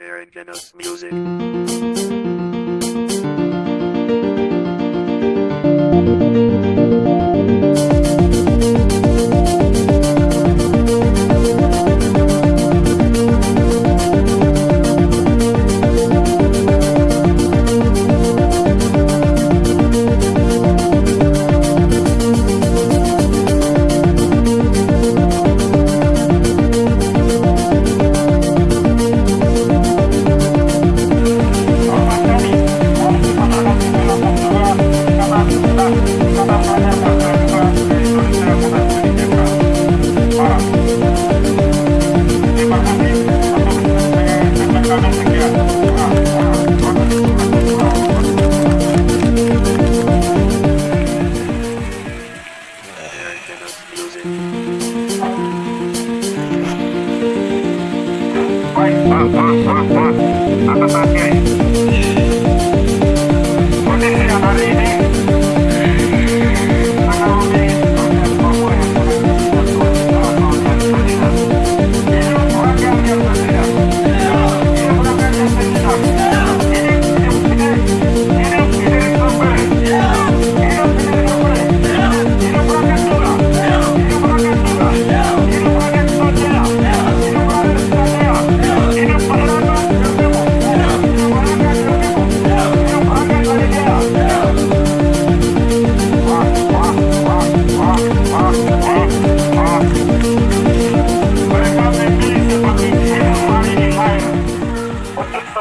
Aaron Genos Music. Atas aja ya. Kondisi yang hari ini